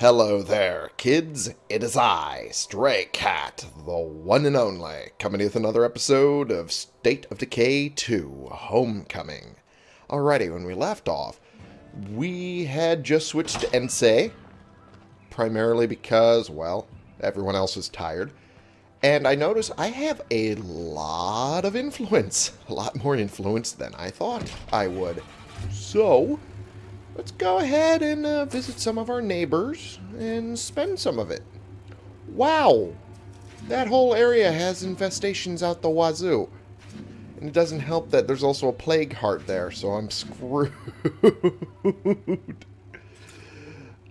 Hello there, kids. It is I, Stray Cat, the one and only, coming with another episode of State of Decay 2 Homecoming. Alrighty, when we left off, we had just switched to Ensei, primarily because, well, everyone else was tired. And I noticed I have a lot of influence. A lot more influence than I thought I would. So, let's go ahead and uh, visit some of our neighbors and spend some of it. Wow! That whole area has infestations out the wazoo. And it doesn't help that there's also a plague heart there, so I'm screwed.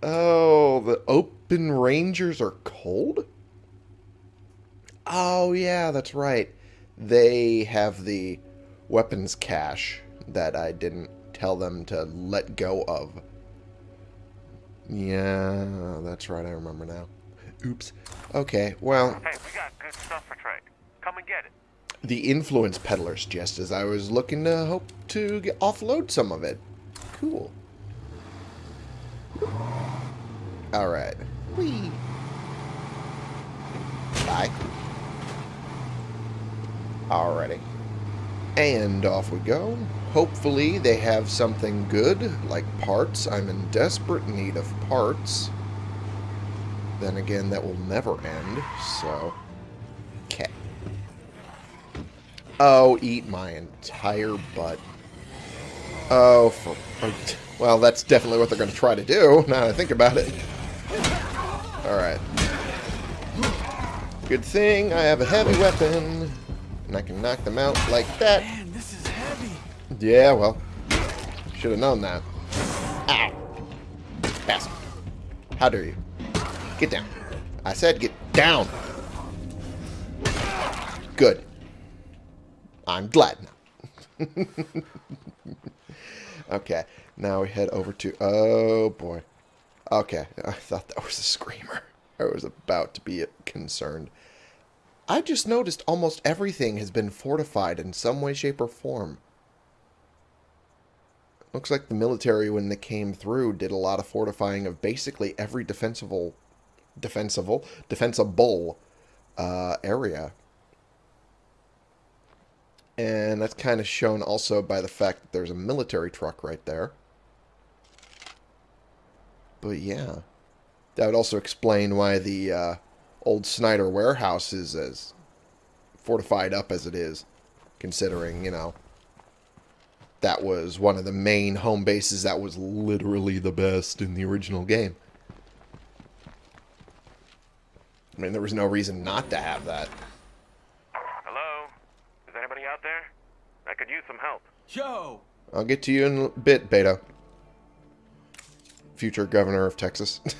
oh, the open rangers are cold? Oh, yeah, that's right. They have the weapons cache that I didn't tell them to let go of. Yeah, that's right. I remember now. Oops. Okay, well, Hey, we got good stuff for trade. Come and get it. the influence peddlers just as I was looking to hope to get, offload some of it. Cool. Alright. Whee. Bye. Alrighty. And off we go. Hopefully they have something good, like parts. I'm in desperate need of parts. Then again, that will never end, so... Okay. Oh, eat my entire butt. Oh, for... Well, that's definitely what they're going to try to do, now that I think about it. Alright. Good thing I have a heavy weapon, and I can knock them out like that. Man, this is heavy. Yeah, well, should have known that. Ow. Bastard. How dare you? Get down. I said get down. Good. I'm glad now. okay, now we head over to... Oh, boy. Okay, I thought that was a screamer. I was about to be concerned. I just noticed almost everything has been fortified in some way, shape, or form. Looks like the military, when they came through, did a lot of fortifying of basically every defensible, defensible, defensible uh, area. And that's kind of shown also by the fact that there's a military truck right there. But yeah. That would also explain why the uh, old Snyder warehouse is as fortified up as it is. Considering, you know, that was one of the main home bases that was literally the best in the original game. I mean, there was no reason not to have that. Hello? Is anybody out there? I could use some help. Joe! I'll get to you in a bit, Beto. Future governor of Texas.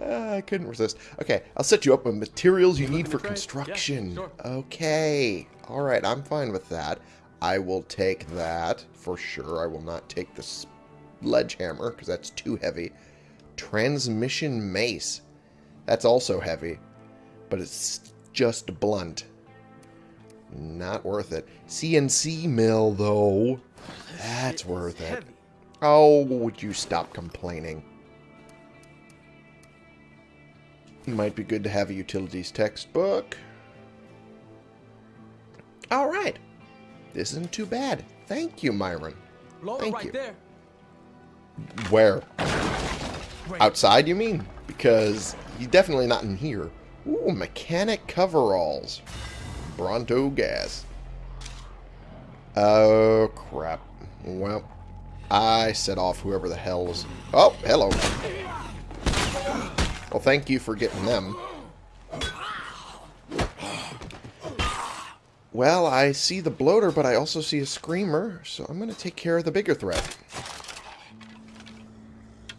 Ah, I couldn't resist. Okay, I'll set you up with materials you need for for trade? Yeah, construction. sure. Okay. Alright, I'm fine with that. I will take that for sure. I will not take the sledgehammer because that's too heavy. Transmission mace. That's also heavy. But it's just blunt. Not worth it. CNC mill, though. That's worth it. Oh, would you stop complaining? Might be good to have a utilities textbook. Alright. This isn't too bad. Thank you, Myron. Thank right you. there. Where? Great. Outside, you mean? Because he's definitely not in here. Ooh, mechanic coveralls. Bronto gas. Oh, crap. Well, I set off whoever the hell was... Oh, hello. Well, thank you for getting them. Well, I see the bloater, but I also see a screamer, so I'm going to take care of the bigger threat.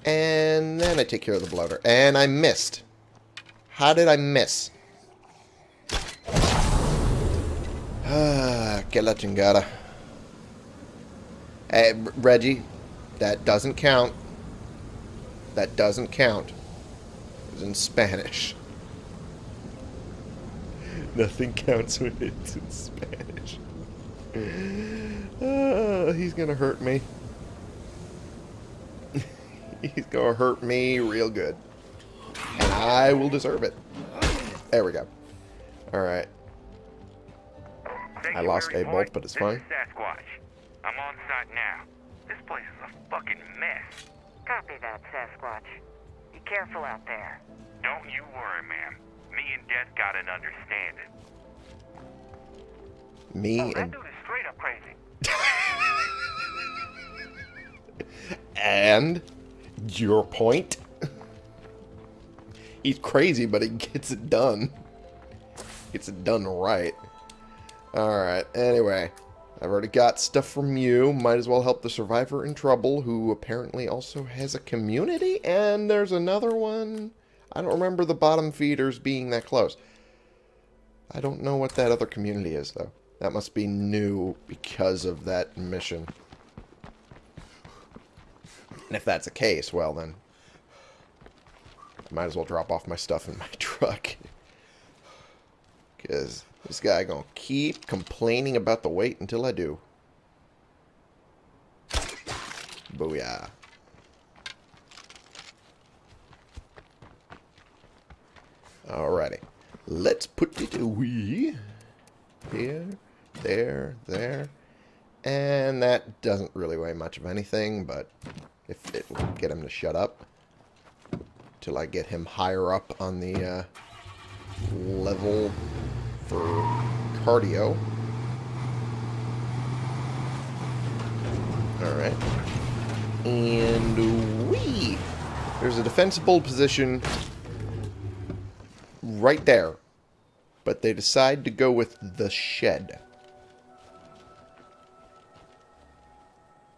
And then I take care of the bloater. And I missed. How did I miss? Ah, que la chingada. Hey, Reggie, that doesn't count. That doesn't count. It was in Spanish. Nothing counts when it's in Spanish. Ah, he's gonna hurt me. He's gonna hurt me real good. And I will deserve it. There we go. Alright. I lost Mary a bolt, but it's fine. Sasquatch. I'm on site now. This place is a fucking mess. Copy that, Sasquatch. Be careful out there. Don't you worry, ma'am. Me and Death got an understanding. Me Oh, that and dude is straight up crazy. and your point. He's crazy, but he gets it done. Gets it done right. Alright, anyway. I've already got stuff from you. Might as well help the survivor in trouble, who apparently also has a community. And there's another one. I don't remember the bottom feeders being that close. I don't know what that other community is, though. That must be new because of that mission. And if that's the case, well then, I might as well drop off my stuff in my truck. Because this guy gonna keep complaining about the wait until I do. Booyah. Alrighty. Let's put it away. Here, there, there. And that doesn't really weigh much of anything, but if it will get him to shut up till I get him higher up on the uh, level for cardio. Alright. And we There's a defensible position right there. But they decide to go with the shed.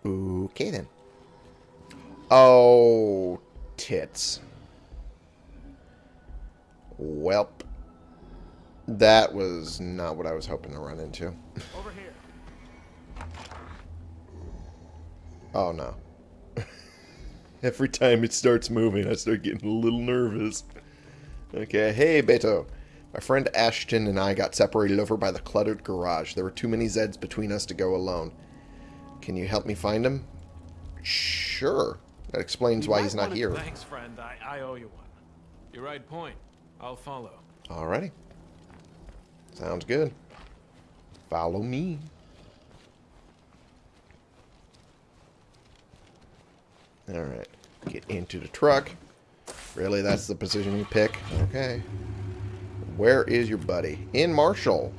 Okay then. Oh, tits. Welp. That was not what I was hoping to run into. Over here. Oh no. Every time it starts moving, I start getting a little nervous. Okay, hey Beto. My friend Ashton and I got separated over by the cluttered garage. There were too many Zeds between us to go alone. Can you help me find him? Sure. That explains why he's not wanna- here. Thanks, friend. I, I owe you one. You're right point. I'll follow. Alrighty. Sounds good. Follow me. Alright. Get into the truck. Really, that's the position you pick? Okay. Where is your buddy? In Marshall.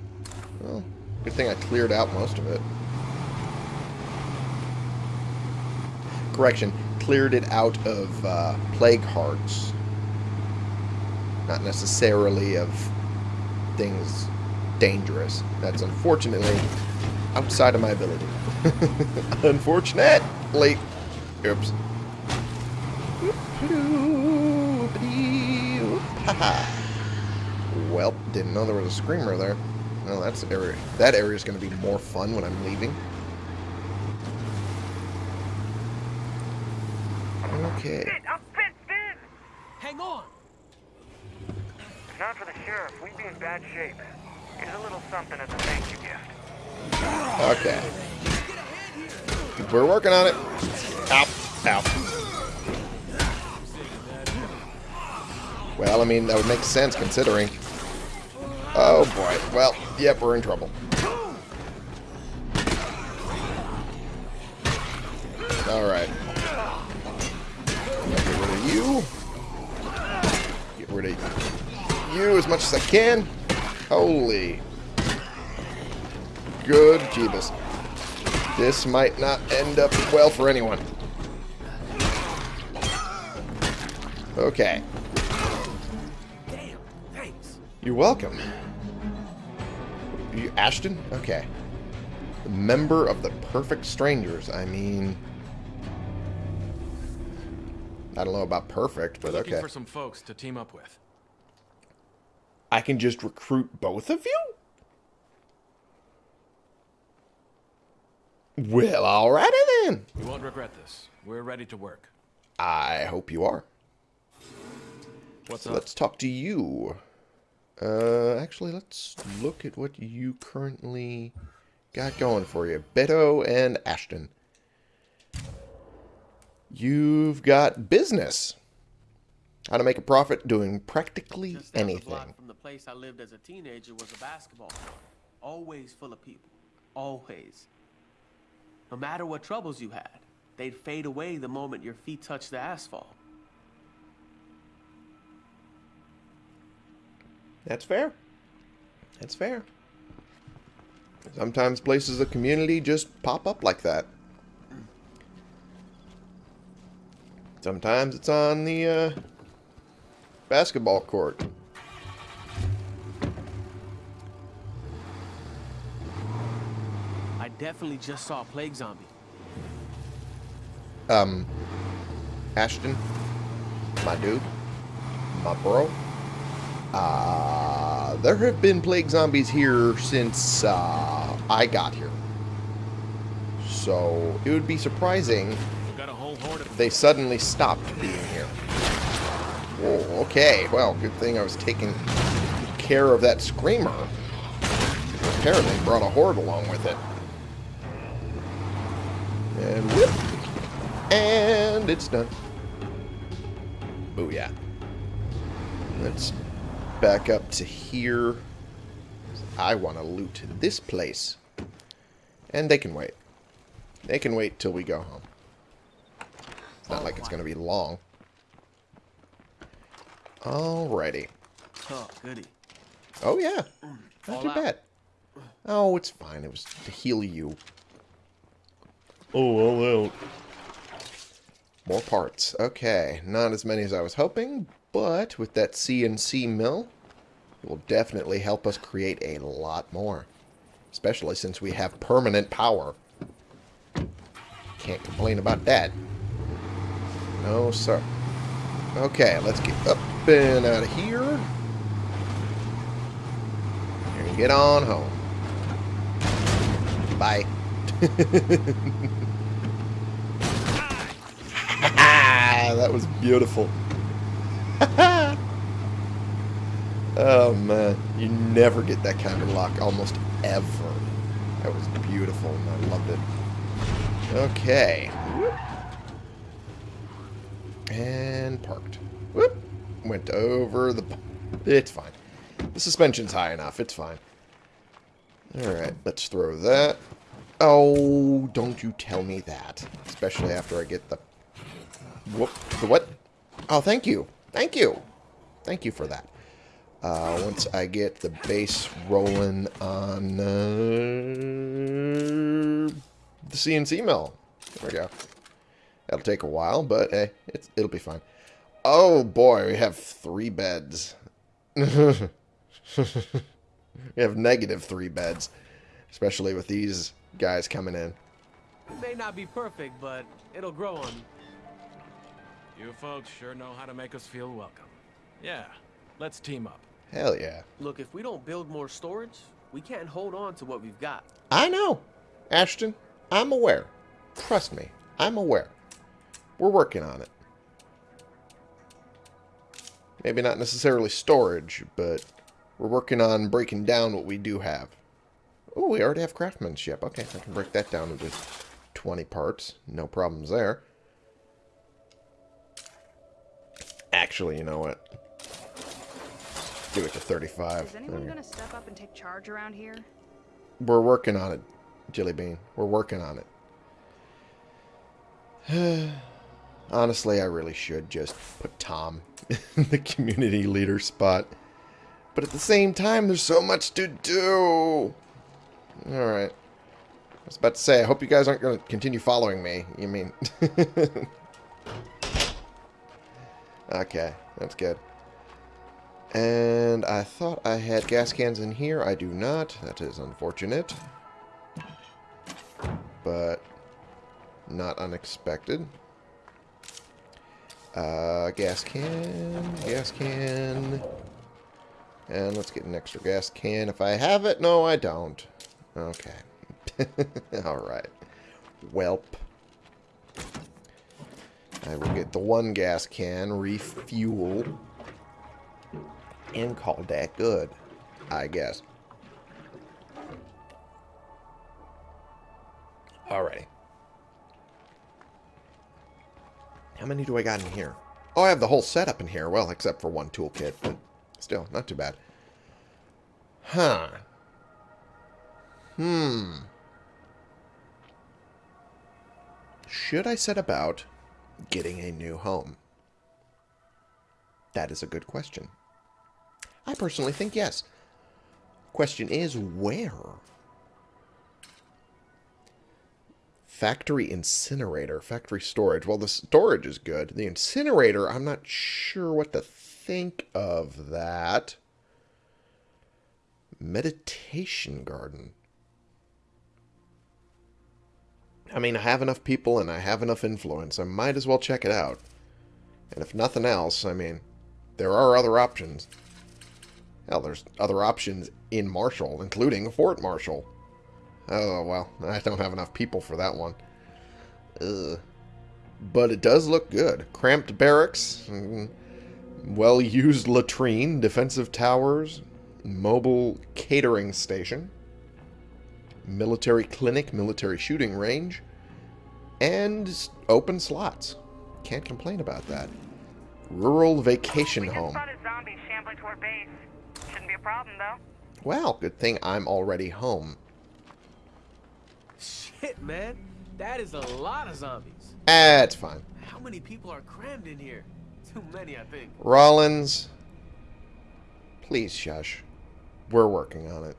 Well, good thing I cleared out most of it. Correction. Cleared it out of uh, plague hearts. Not necessarily of things dangerous. That's unfortunately outside of my ability. Unfortunately. Oops. Well, didn't know there was a screamer there. Well, that's area. That area is going to be more fun when I'm leaving. Okay. Shit, I'm fenced in! Hang on! If not for the sheriff, we'd be in bad shape. Here's a little something as a thank you gift. Okay. We're working on it. Ow. Ow. Well, I mean, that would make sense considering. Oh, boy. Well, yep, we're in trouble. Alright. Get rid of you. Get rid of you as much as I can. Holy. Good Jeebus. This might not end up well for anyone. Okay. You're welcome. You Ashton? Okay. The member of the Perfect Strangers. I mean... I don't know about perfect, but Looking okay. for some folks to team up with. I can just recruit both of you? Well, alrighty then. You won't regret this. We're ready to work. I hope you are. What's So up? let's talk to you. Uh, actually, let's look at what you currently got going for you. Beto and Ashton. you've got business. How to make a profit doing practically Just anything. block from the place I lived as a teenager was a basketball court. Always full of people. Always. No matter what troubles you had, they'd fade away the moment your feet touched the asphalt. That's fair. That's fair. Sometimes places of community just pop up like that. Sometimes it's on the uh, basketball court. I definitely just saw a plague zombie. Um, Ashton, my dude, my bro. Uh, there have been plague zombies here since uh, I got here. So it would be surprising We've got a whole horde of if they suddenly stopped being here. Whoa, okay, well, good thing I was taking care of that screamer. Apparently brought a horde along with it. And whip. And it's done. Booyah. Let's back up to here. I want to loot this place. And they can wait. They can wait till we go home. It's not like it's going to be long. Alrighty. Oh, goody. Oh, yeah. Mm. Not All too out. bad. Oh, it's fine. It was to heal you. Oh, all out. More parts. Okay. Not as many as I was hoping, but with that CNC mill, it will definitely help us create a lot more. Especially since we have permanent power. Can't complain about that. No, sir. Okay, let's get up and out of here. And get on home. Bye. that was beautiful. oh man, you never get that kind of luck, almost ever. That was beautiful, and I loved it. Okay. And parked. Whoop. Went over the... It's fine. The suspension's high enough. It's fine. Alright, let's throw that. Oh, don't you tell me that. Especially after I get the... Whoop. The what? Oh, thank you. Thank you. Thank you for that. Uh, once I get the base rolling on uh, the CNC mill. There we go. That'll take a while, but hey, it'll be fine. Oh boy, we have three beds. we have negative three beds, especially with these guys coming in. It may not be perfect, but it'll grow on. You folks sure know how to make us feel welcome. Yeah, let's team up. Hell yeah. Look, if we don't build more storage, we can't hold on to what we've got. I know. Ashton, I'm aware. Trust me, I'm aware. We're working on it. Maybe not necessarily storage, but we're working on breaking down what we do have. Oh, we already have craftsmanship. Okay, I can break that down into 20 parts. No problems there. Actually, you know what? Do it to 35. Is anyone we go. gonna step up and take charge around here? We're working on it, Jelly Bean. We're working on it. Honestly, I really should just put Tom in the community leader spot. But at the same time, there's so much to do. Alright. I was about to say, I hope you guys aren't going to continue following me. You mean... okay, that's good. And I thought I had gas cans in here. I do not. That is unfortunate. But not unexpected. Uh, gas can, gas can. And let's get an extra gas can if I have it. No, I don't. Okay. Alright. Welp. I will get the one gas can, refuel, and call that good, I guess. Alrighty. How many do I got in here? Oh, I have the whole setup in here. Well, except for one toolkit, but still, not too bad. Huh. Hmm. Should I set about getting a new home? That is a good question. I personally think yes. Question is, where? Factory incinerator, factory storage. Well, the storage is good. The incinerator, I'm not sure what to think of that. Meditation garden. I mean, I have enough people and I have enough influence. I might as well check it out. And if nothing else, I mean, there are other options. Hell, there's other options in Marshall, including Fort Marshall. Oh, well, I don't have enough people for that one. Ugh. But it does look good. Cramped barracks, mm, well-used latrine, defensive towers, mobile catering station, military clinic, military shooting range, and open slots. Can't complain about that. Rural vacation We home. spotted zombies shambling toward base. Shouldn't be a problem. Well, good thing I'm already home. Shit, man. That is a lot of zombies. Ah, That's fine. How many people are crammed in here? Too many, I think. Rollins, please shush. We're working on it.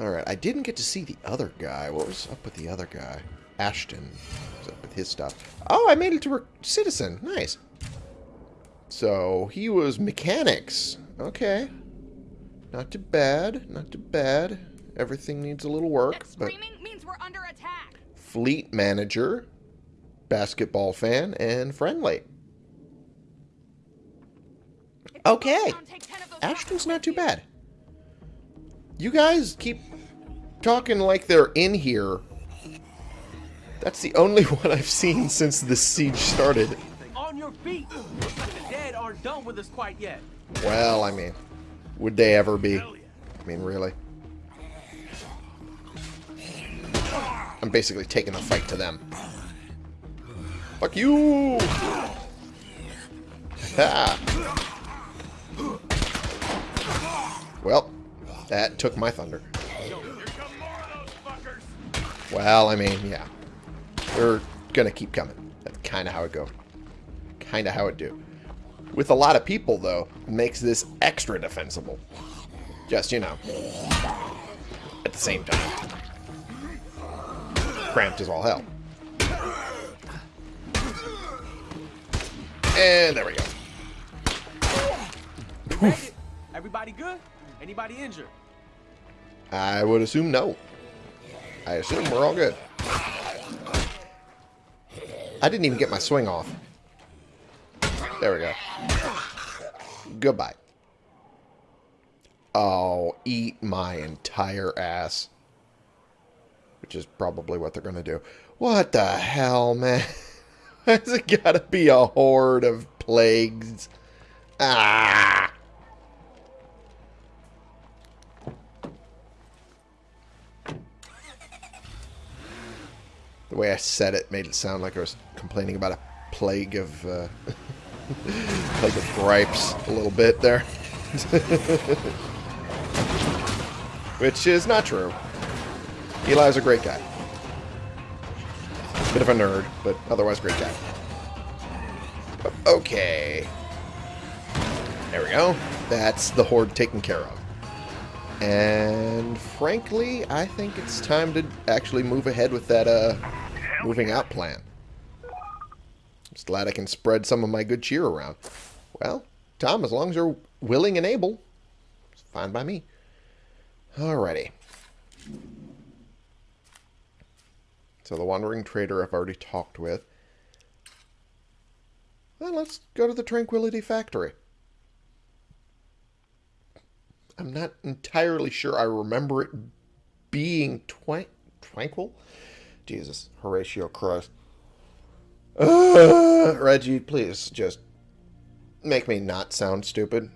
Alright, I didn't get to see the other guy. What was up with the other guy? Ashton. What's up with his stuff? Oh, I made it to citizen. Nice. So, he was mechanics. Okay. Not too bad. Not too bad. Everything needs a little work. That But screaming means we're under attack. fleet manager, basketball fan, and friendly. Okay. go down, take 10 of those Ashton's not too bad. You guys keep talking like they're in here. That's the only one I've seen since the siege started. On your feet! Looks like the dead aren't done with us quite yet. Well, I mean, would they ever be? I mean, really? I'm basically taking the fight to them. Fuck you! Ha! Well, that took my thunder. Well, I mean, yeah. They're gonna keep coming. That's kind of how it go. Kind of how it do. With a lot of people, though, makes this extra defensible. Just, you know, at the same time. Cramped as all hell. And there we go. Ready? Everybody good? Anybody injured? I would assume no. I assume we're all good. I didn't even get my swing off. There we go. Goodbye. Oh, eat my entire ass. Which is probably what they're going to do. What the hell, man? Why's it got to be a horde of plagues? Ah! Way I said it made it sound like I was complaining about a plague of, uh, plague of gripes a little bit there. Which is not true. Eli's a great guy. Bit of a nerd, but otherwise great guy. Okay. There we go. That's the horde taken care of. And frankly, I think it's time to actually move ahead with that uh, moving out plan. Just glad I can spread some of my good cheer around. Well, Tom, as long as you're willing and able, it's fine by me. Alrighty. So the Wandering Trader I've already talked with. Then let's go to the Tranquility Factory. I'm not entirely sure I remember it being twi- tranquil. Jesus, Horatio Christ. Uh, Reggie, please just make me not sound stupid.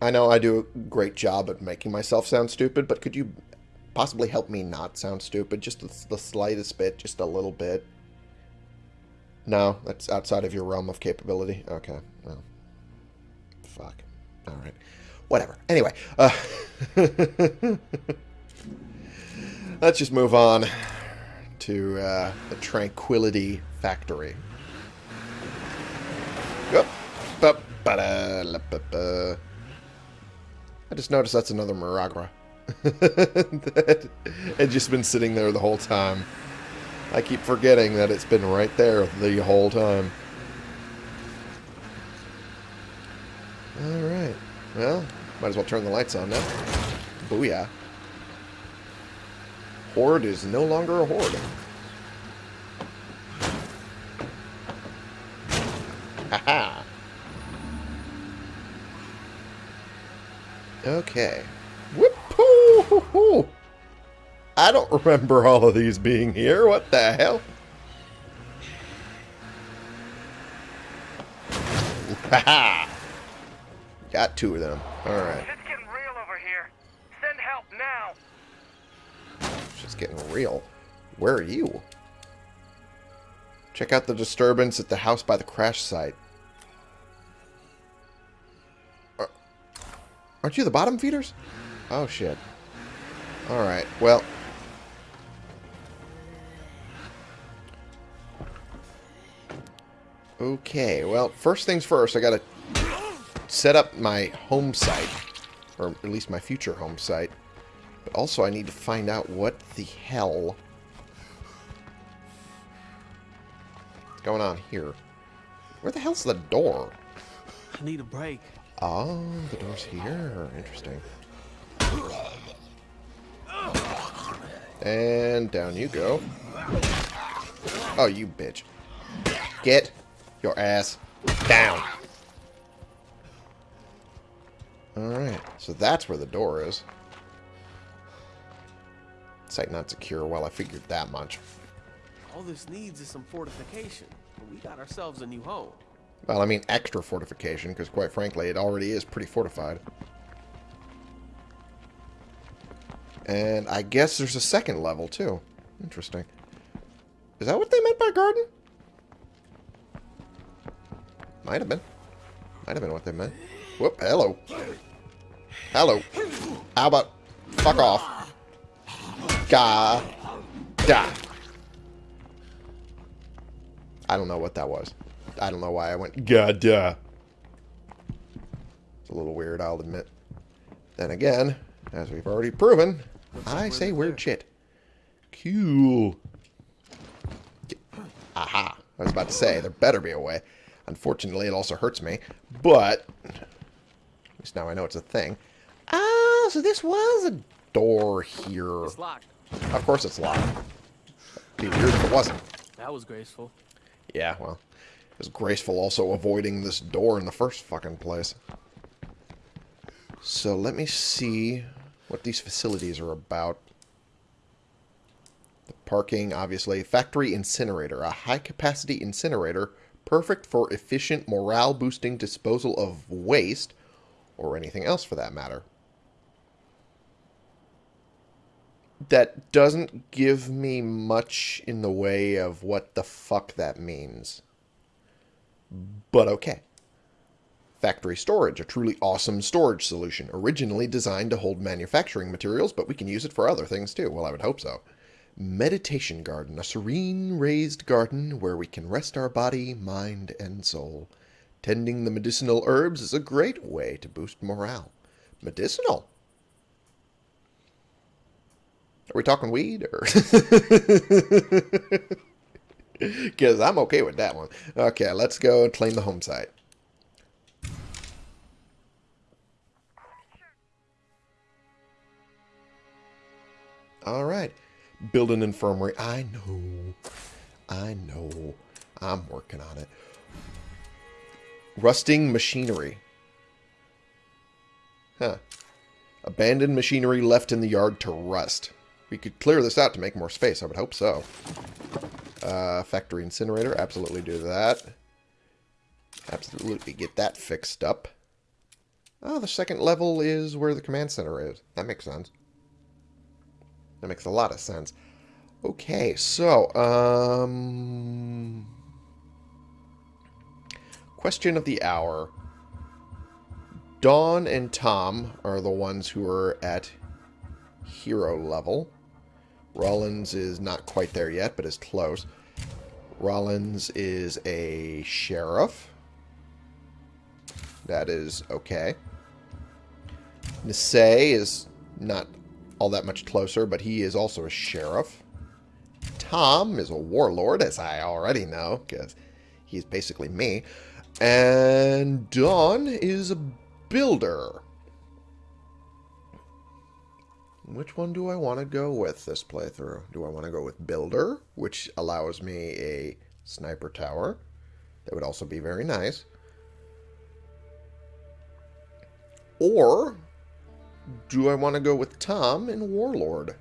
I know I do a great job at making myself sound stupid, but could you possibly help me not sound stupid? Just the, slightest bit, just a little bit. No, that's outside of your realm of capability. Okay, well. Fuck. Alright. Whatever. Anyway. Uh, let's just move on to uh, the Tranquility Factory. I just noticed that's another Miragra. that had just been sitting there the whole time. I keep forgetting that it's been right there the whole time. Alright. Well, might as well turn the lights on now. Booyah. Horde is no longer a horde. Haha. Okay. Whoop-hoo-hoo-hoo. I don't remember all of these being here. What the hell? Haha. Got two of them. Alright. Shit's getting real over here. Send help Shit's getting real. Where are you? Check out the disturbance at the house by the crash site. Are- Aren't you the bottom feeders? Oh, shit. Alright, well... Okay, well, first things first, I gotta set up my home site. Or at least my future home site. But also I need to find out what the hell is going on here. Where the hell's the door? I need a break. Oh, the door's here. Interesting. And down you go. Oh, you bitch. Get your ass down. Alright, so that's where the door is. Site not secure. Well, I figured that much. All this needs is some fortification. We got ourselves a new home. Well, I mean extra fortification, because quite frankly, it already is pretty fortified. And I guess there's a second level, too. Interesting. Is that what they meant by garden? Might have been. Might have been what they meant. Whoop, hello. Hello. How about... Fuck off. Ga. Da. I don't know what that was. I don't know why I went God da. It's a little weird, I'll admit. Then again, as we've already proven, I say weird shit. Cool. Aha. I was about to say, there better be a way. Unfortunately, it also hurts me. But, at least now I know it's a thing. Ah, so this was a door here. It's locked. Of course it's locked. Be weird if it wasn't. That was graceful. Yeah, well, it was graceful also avoiding this door in the first fucking place. So let me see what these facilities are about. The parking, obviously. Factory incinerator. A high-capacity incinerator perfect for efficient morale-boosting disposal of waste, or anything else for that matter. That doesn't give me much in the way of what the fuck that means. But okay. Factory storage, a truly awesome storage solution, originally designed to hold manufacturing materials, but we can use it for other things too. Well, I would hope so. Meditation garden, a serene raised garden where we can rest our body, mind, and soul. Tending the medicinal herbs is a great way to boost morale. Medicinal? Are we talking weed or? Because I'm okay with that one. Okay, let's go and claim the home site. All right. Build an infirmary. I know. I know. I'm working on it. Rusting machinery. Huh. Abandoned machinery left in the yard to rust. We could clear this out to make more space. I would hope so. Uh, factory incinerator. Absolutely do that. Absolutely get that fixed up. Oh, the second level is where the command center is. That makes sense. That makes a lot of sense. Okay, so, um... question of the hour. Dawn and Tom are the ones who are at hero level. Rollins is not quite there yet, but is close. Rollins is a sheriff. That is okay. Nisei is not all that much closer, but he is also a sheriff. Tom is a warlord, as I already know, because he's basically me. And Dawn is a builder. Which one do I want to go with this playthrough? Do I want to go with builder, which allows me a sniper tower? That would also be very nice. Or do I want to go with Tom and Warlord?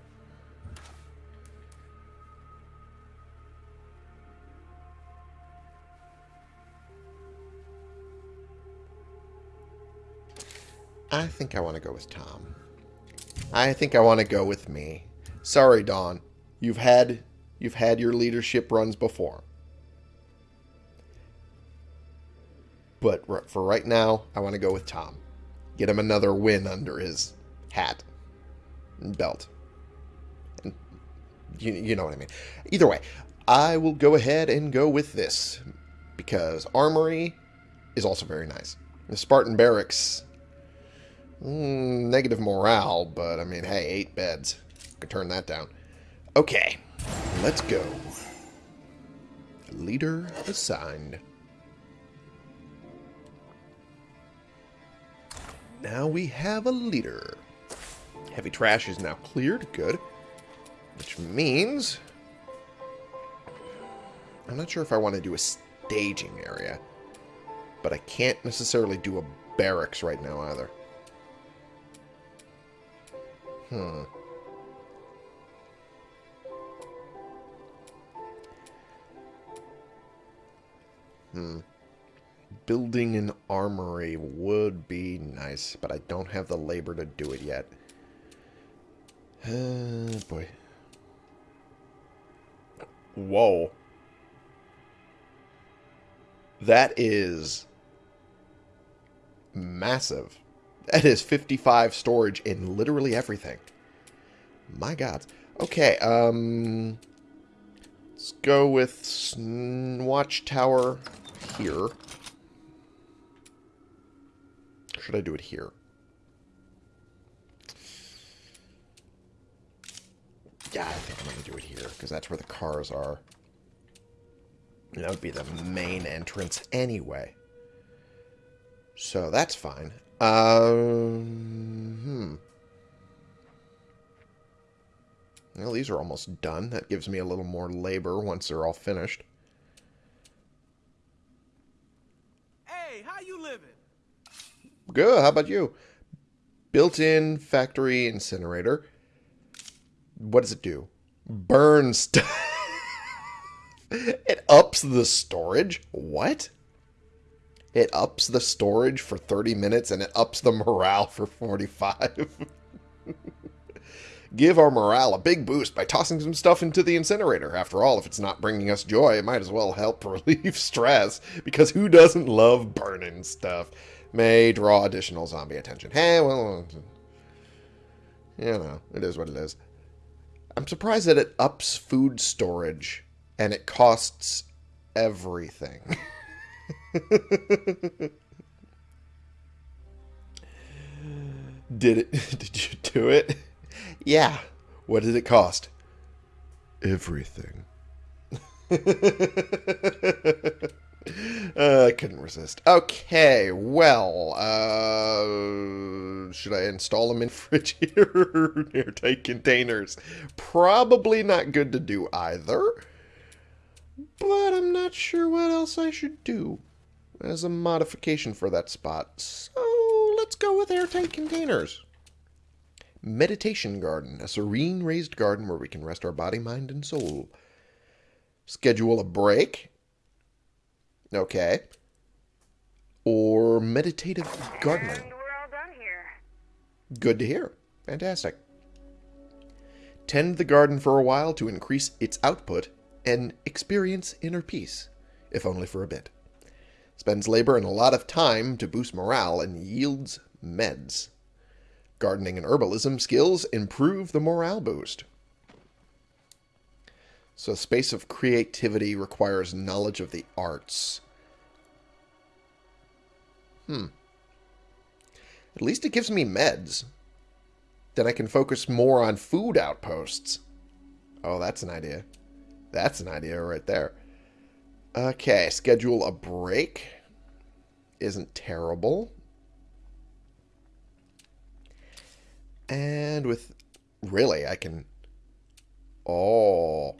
I think I want to go with Tom. I think I want to go with me. Sorry, Dawn. You've had you've had your leadership runs before. But for right now, I want to go with Tom. Get him another win under his hat and belt. And you, you know what I mean. Either way, I will go ahead and go with this because Armory is also very nice. The Spartan Barracks Mm, negative morale, but I mean, hey, eight beds. Could turn that down. Okay, let's go. Leader assigned. Now we have a leader. Heavy trash is now cleared. Good. Which means... I'm not sure if I want to do a staging area. But I can't necessarily do a barracks right now either. Hmm. Hmm. Building an armory would be nice, but I don't have the labor to do it yet. Uh, boy. Whoa. That is massive. That is 55 storage in literally everything. My god. Okay, um... Let's go with Watchtower here. Should I do it here? Yeah, I think I'm going to do it here, because that's where the cars are. That would be the main entrance anyway. So that's fine. Um, hmm. Well, these are almost done. That gives me a little more labor once they're all finished. Hey, how you living? Good. How about you? Built-in factory incinerator. What does it do? Burn stuff. it ups the storage. What? It ups the storage for 30 minutes and it ups the morale for 45. Give our morale a big boost by tossing some stuff into the incinerator. After all, if it's not bringing us joy, it might as well help relieve stress, because who doesn't love burning stuff? May draw additional zombie attention. Hey, well, you know, it is what it is. I'm surprised that it ups food storage and it costs everything. did it did you do it? Yeah. What did it cost? Everything. uh, I couldn't resist. Okay, well, uh, should I install them in fridge here? Airtight containers. Probably not good to do either. But I'm not sure what else I should do as a modification for that spot. So let's go with airtight containers. Meditation garden, a serene raised garden where we can rest our body, mind, and soul. Schedule a break. Okay. Or meditative gardening. And we're all done here. Good to hear. Fantastic. Tend the garden for a while to increase its output and experience inner peace, if only for a bit. Spends labor and a lot of time to boost morale and yields meds. Gardening and herbalism skills improve the morale boost. So, space of creativity requires knowledge of the arts. Hmm. At least it gives me meds. Then I can focus more on food outposts. Oh, that's an idea. That's an idea right there. Okay, schedule a break. Isn't terrible. And with... Really, I can... Oh.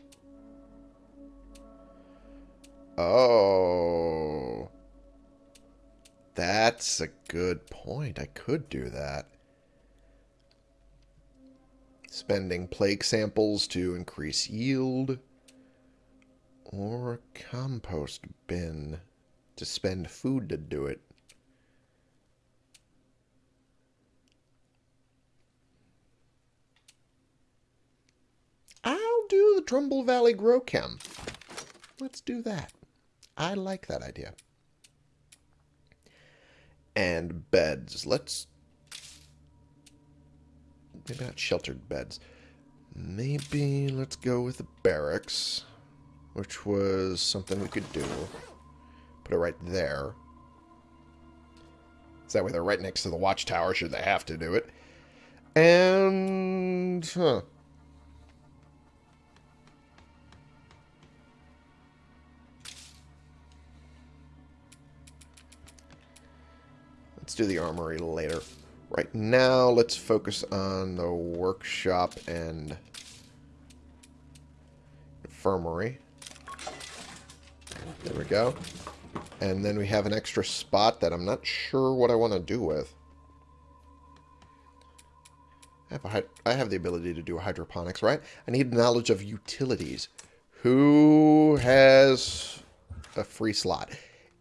Oh. That's a good point. I could do that. Spending plague samples to increase yield. Or compost bin to spend food to do it. I'll do the Trumbull Valley Grow Chem. Let's do that. I like that idea. And beds. Let's... Maybe not sheltered beds. Maybe let's go with the barracks, which was something we could do. Put it right there. So that way they're right next to the watchtower should they have to do it. And... Huh. Let's do the armory later. Right now, let's focus on the workshop and infirmary. There we go. And then we have an extra spot that I'm not sure what I want to do with. I have, a, I have the ability to do hydroponics, right? I need knowledge of utilities. Who has a free slot?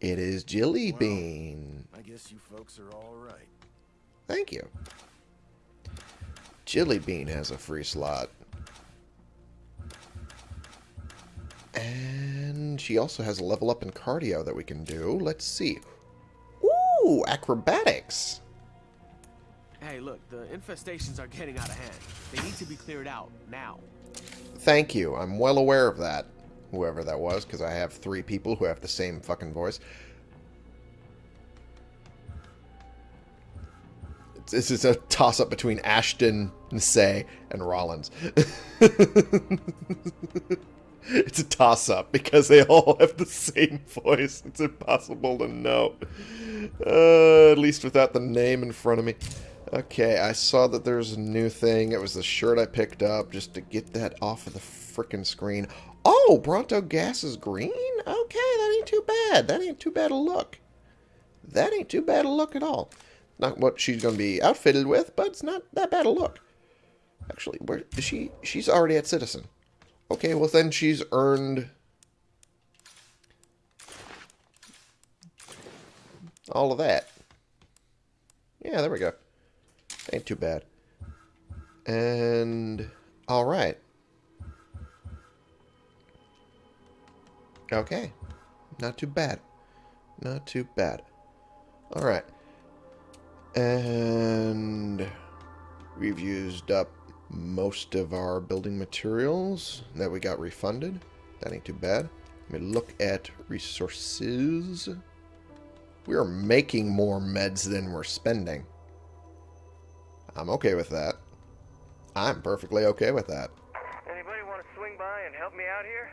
It is Jilly Bean. I guess you folks are all right. Thank you. Jilly Bean has a free slot. And she also has a level up in cardio that we can do. Let's see. Ooh, acrobatics. Hey, look, the infestations are getting out of hand. They need to be cleared out now. Thank you. I'm well aware of that. Whoever that was, because I have three people who have the same fucking voice. This is a toss-up between Ashton, Nisei, and Rollins. it's a toss-up because they all have the same voice. It's impossible to know. Uh, at least without the name in front of me. Okay, I saw that there's a new thing. It was the shirt I picked up just to get that off of the frickin' screen. Oh, Bronto Gas is green? Okay, that ain't too bad. That ain't too bad a look. That ain't too bad a look at all. Not what she's going to be outfitted with, but it's not that bad a look. Actually, where is she? She's already at Citizen. Okay, well then she's earned all of that. Yeah, there we go. Ain't too bad. And all right. Okay. Not too bad. Not too bad. All right. And we've used up most of our building materials that we got refunded. That ain't too bad. Let me look at resources. We are making more meds than we're spending. I'm okay with that. I'm perfectly okay with that. Anybody want to swing by and help me out here?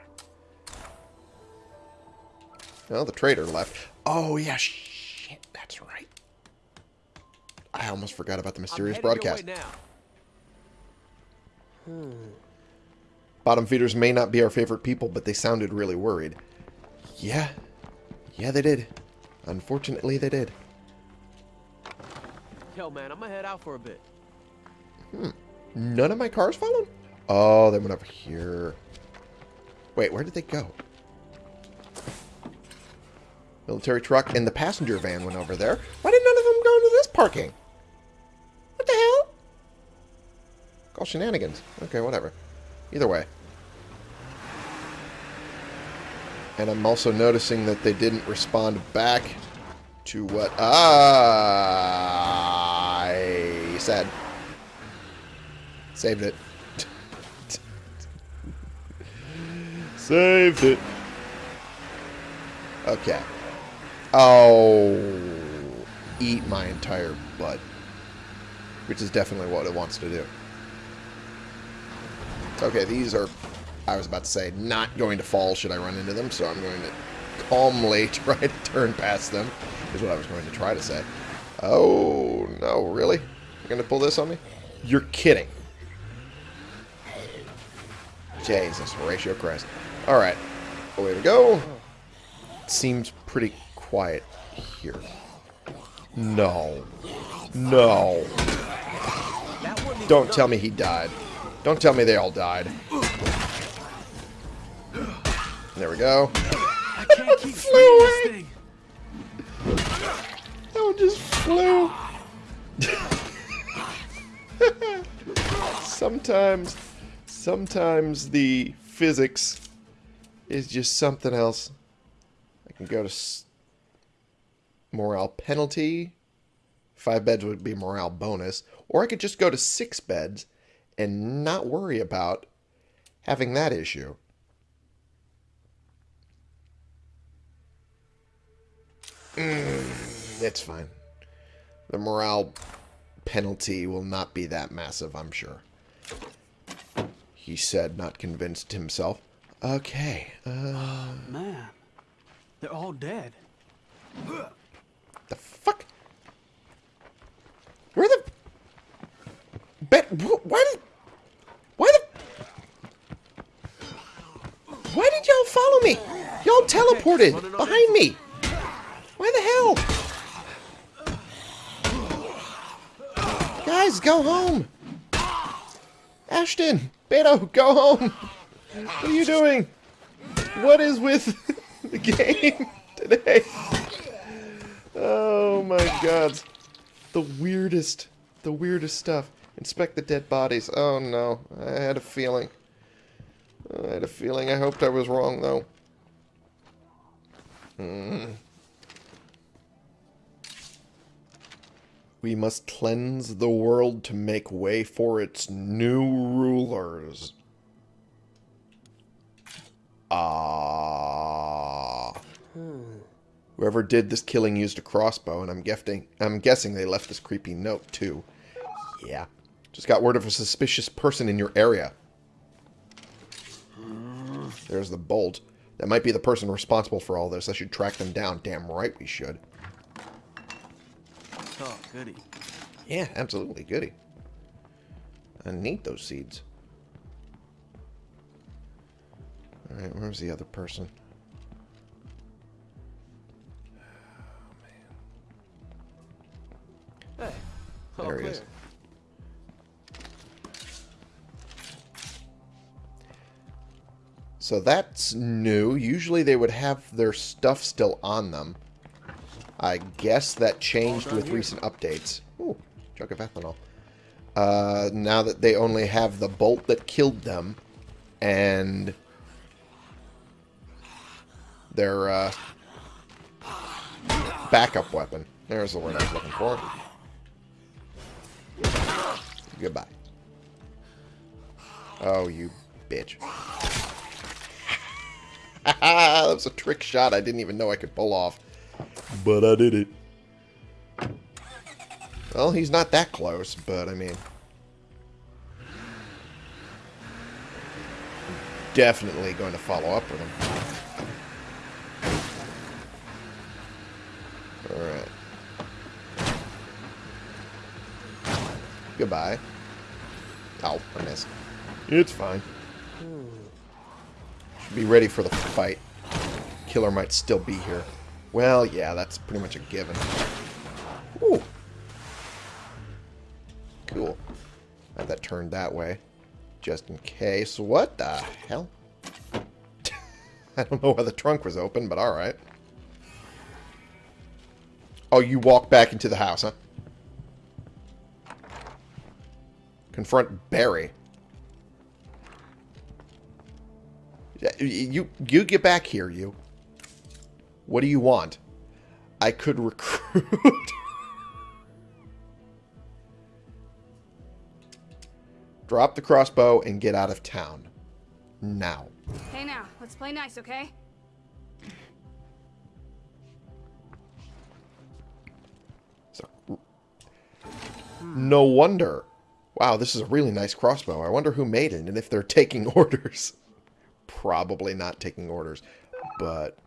Well, the trader left. Oh, yeah, shit, that's right. I almost forgot about the mysterious I'm headed your broadcast. Now. Bottom feeders may not be our favorite people, but they sounded really worried. Yeah. Yeah, they did. Unfortunately, they did. Yo, man, I'm gonna head out for a bit. Hmm. None of my cars followed? Oh, they went over here. Wait, where did they go? Military truck and the passenger van went over there. Why did none of them go into this parking? Shenanigans. Okay, whatever. Either way. And I'm also noticing that they didn't respond back to what I said. Saved it. Saved it. Okay. Oh, eat my entire butt. Which is definitely what it wants to do. Okay, these are, I was about to say, not going to fall should I run into them, so I'm going to calmly try to turn past them, is what I was going to try to say. Oh, no, really? You're going to pull this on me? You're kidding. Jesus, Horatio Christ. Alright, away we go. Seems pretty quiet here. No. No. Don't tell me he died. Don't tell me they all died. There we go. I can't keep Flew away. That one just flew. sometimes, sometimes the physics is just something else. I can go to s- morale penalty. Five beds would be morale bonus. Or I could just go to six beds and not worry about having that issue. Mm, it's fine. The morale penalty will not be that massive, I'm sure. He said, not convinced himself. Okay, uh, Man, they're all dead. the fuck? Where the... Bet... Why did... Why the... Y'all follow me? Y'all teleported behind me. Why the hell? Guys, go home. Ashton, Beto, go home. What are you doing? What is with the game today? Oh my god. The weirdest, the weirdest stuff. Inspect the dead bodies. Oh no, I had a feeling. I had a feeling. I hoped I was wrong though. Hmm. We must cleanse the world to make way for its new rulers. Ah. Whoever did this killing used a crossbow, and I'm guessing I'm guessing they left this creepy note too. Yeah. Just got word of a suspicious person in your area. There's the bolt. That might be the person responsible for all this. I should track them down. Damn right we should. Oh, goody. Yeah, absolutely. Goody. I need those seeds. Alright, where's the other person? Oh, hey, all There he clear. is. So that's new. Usually they would have their stuff still on them. I guess that changed with here. recent updates. Ooh, jug of ethanol. Uh, now that they only have the bolt that killed them and their uh, backup weapon. There's the word I was looking for. Goodbye. Oh, you bitch. that was a trick shot I didn't even know I could pull off. But I did it. Well, he's not that close, but I mean... Definitely going to follow up with him. Alright. Goodbye. Oh, I missed. It's fine. Hmm. Be ready for the fight. Killer might still be here. Well, yeah, that's pretty much a given. Ooh. Cool. Have that turned that way. Just in case. What the hell? I don't know why the trunk was open, but alright. Oh, you walk back into the house, huh? Confront Barry. You you get back here, you. What do you want? I could recruit. Drop the crossbow and get out of town. Now. Hey now, let's play nice, okay? So, no wonder. Wow, this is a really nice crossbow. I wonder who made it and if they're taking orders. Probably not taking orders, but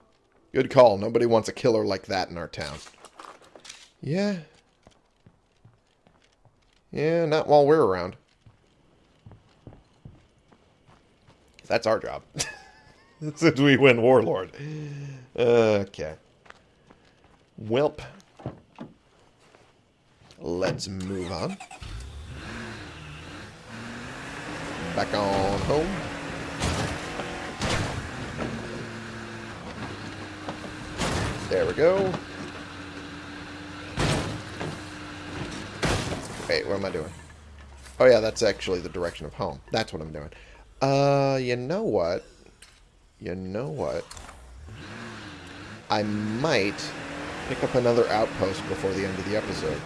good call. Nobody wants a killer like that in our town. Yeah. Yeah, not while we're around. That's our job. Since we win Warlord. Okay. Welp. Let's move on. Back on home. There we go. Wait, what am I doing? Oh yeah, that's actually the direction of home. That's what I'm doing. Uh, you know what? You know what? I might pick up another outpost before the end of the episode.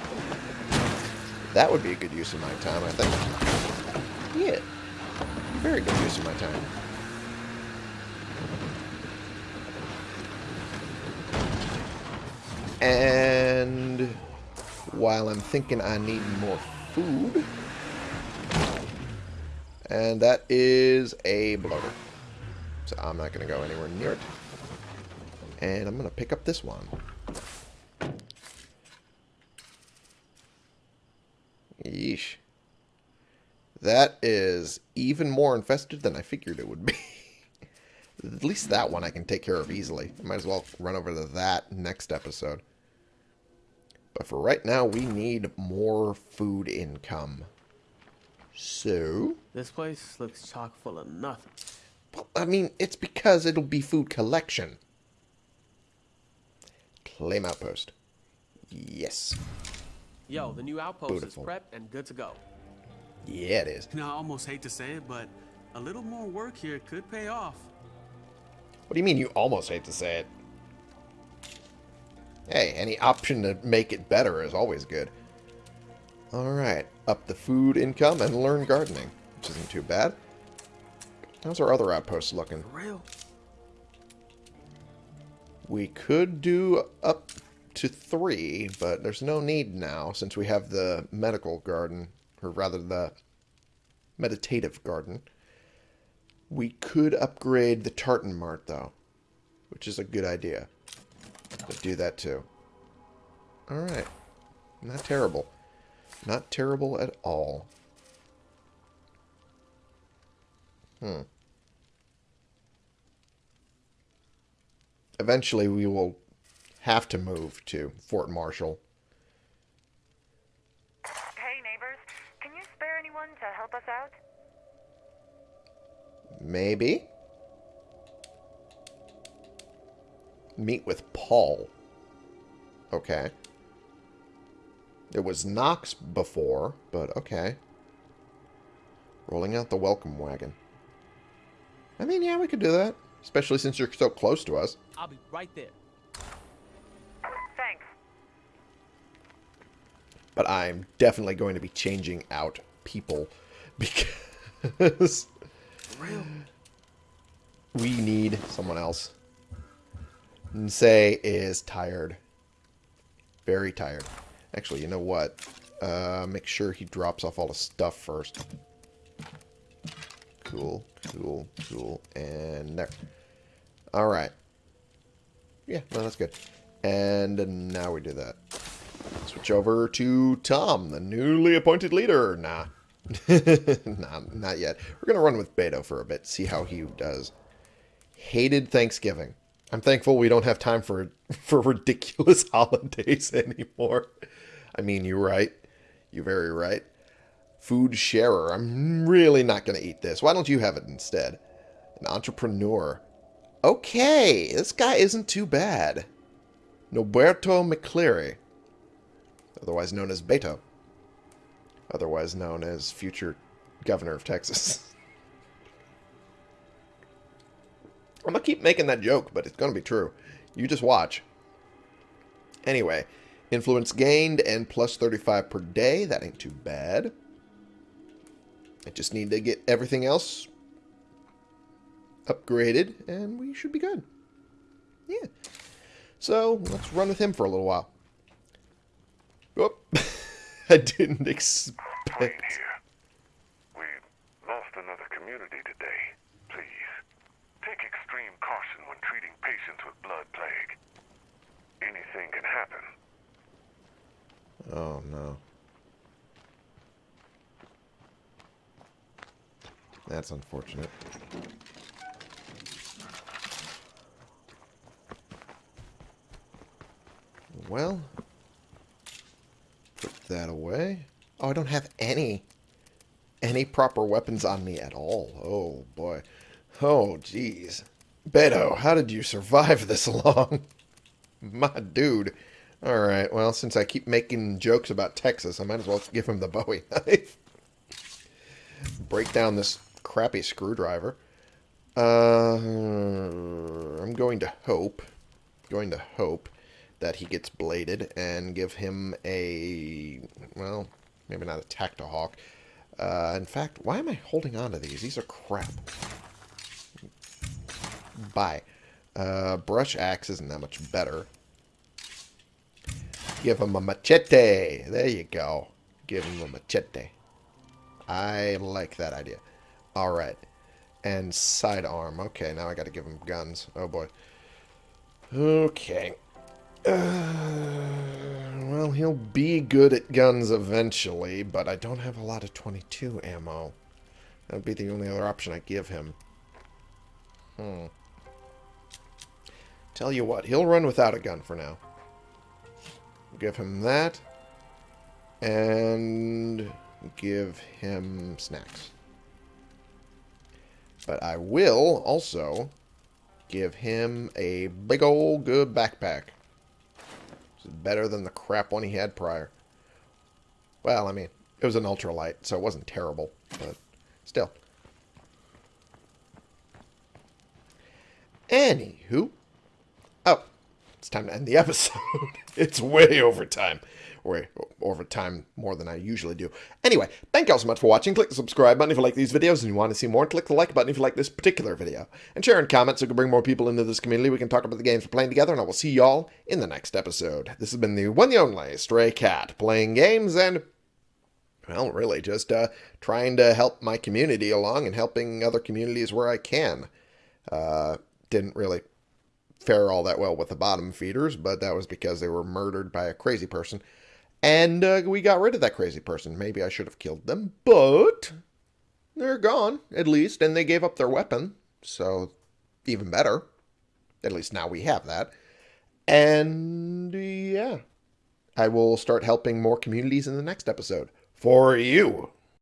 That would be a good use of my time, I think. Yeah. Very good use of my time. And while I'm thinking I need more food, and that is a bloater. So I'm not going to go anywhere near it. And I'm going to pick up this one. Yeesh. That is even more infested than I figured it would be. At least that one I can take care of easily. Might as well run over to that next episode. But for right now, we need more food income. So... This place looks chock full of nothing. Well, I mean, it's because it'll be food collection. Claim outpost. Yes. Yo, the new outpost Beautiful. is prepped and good to go. Yeah, it is. You know, I almost hate to say it, but a little more work here could pay off. What do you mean you almost hate to say it? Hey, any option to make it better is always good. Alright, up the food income and learn gardening, which isn't too bad. How's our other outpost looking? For real. We could do up to three, but there's no need now since we have the medical garden, or rather the meditative garden. We could upgrade the Tartan Mart, though, which is a good idea. Let's do that, too. Alright. Not terrible. Not terrible at all. Hmm. Eventually, we will have to move to Fort Marshall. Hey, neighbors. Can you spare anyone to help us out? Maybe. Meet with Paul. Okay. It was Knox before, but okay. Rolling out the welcome wagon. I mean, yeah, we could do that. Especially since you're so close to us. I'll be right there. Thanks. But I'm definitely going to be changing out people because we need someone else. Nsei is tired. Very tired. Actually, you know what? Uh, make sure he drops off all the stuff first. Cool, cool, cool. And there. Alright. Yeah, no, that's good. And now we do that. Switch over to Tom, the newly appointed leader. Nah. nah, not yet. We're going to run with Beto for a bit, see how he does. Hated Thanksgiving. I'm thankful we don't have time for for ridiculous holidays anymore. I mean, you're right. You're very right. Food sharer. I'm really not going to eat this. Why don't you have it instead? An entrepreneur. Okay, this guy isn't too bad. Noberto McCleary, otherwise known as Beto, otherwise known as future governor of Texas. I'm gonna keep making that joke, but it's gonna be true. You just watch. Anyway, influence gained and plus 35 per day. That ain't too bad. I just need to get everything else upgraded, and we should be good. Yeah. So, let's run with him for a little while. Whoop. Oh. I didn't expect... Here. We lost another community today. Please, take extreme caution when treating patients with blood plague. Anything can happen. Oh, no. That's unfortunate. Well, put that away. Oh, I don't have any any proper weapons on me at all. Oh boy. Oh jeez. Beto, how did you survive this long? My dude. Alright, well, since I keep making jokes about Texas, I might as well give him the Bowie knife. Break down this crappy screwdriver. Uh, I'm going to hope, going to hope that he gets bladed and give him a, well, maybe not a Tactahawk. Uh, in fact, why am I holding on to these? These are crap. Bye. Uh, brush axe isn't that much better. Give him a machete. There you go. Give him a machete. I like that idea. Alright. And sidearm. Okay, now I gotta give him guns. Oh boy. Okay. Uh, well, he'll be good at guns eventually, but I don't have a lot of 22 ammo. That would be the only other option I give him. Hmm. Tell you what, he'll run without a gun for now. Give him that. And give him snacks. But I will also give him a big old good backpack. It's better than the crap one he had prior. Well, I mean, it was an ultralight, so it wasn't terrible, but still. Anywho. It's time to end the episode. it's way over time. Way over time more than I usually do. Anyway, thank you all so much for watching. Click the subscribe button if you like these videos and you want to see more. Click the like button if you like this particular video. And share and comment so we can bring more people into this community. We can talk about the games we're playing together, and I will see y'all in the next episode. This has been the one and only Stray Cat, playing games and well, really, just uh, trying to help my community along and helping other communities where I can. Uh, didn't really fare all that well with the bottom feeders, but that was because they were murdered by a crazy person. And uh, we got rid of that crazy person. Maybe I should have killed them, but they're gone, at least, and they gave up their weapon, so even better. At least now we have that. And yeah, I will start helping more communities in the next episode. For you.